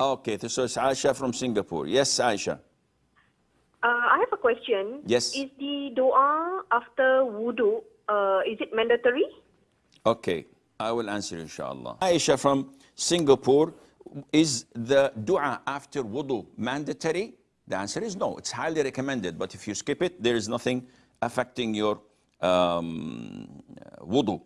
Okay, so it's Aisha from Singapore. Yes, Aisha. Uh, I have a question. Yes. Is the dua after wudu, uh, is it mandatory? Okay, I will answer inshallah. Aisha from Singapore, is the dua after wudu mandatory? The answer is no, it's highly recommended, but if you skip it, there is nothing affecting your um, wudu.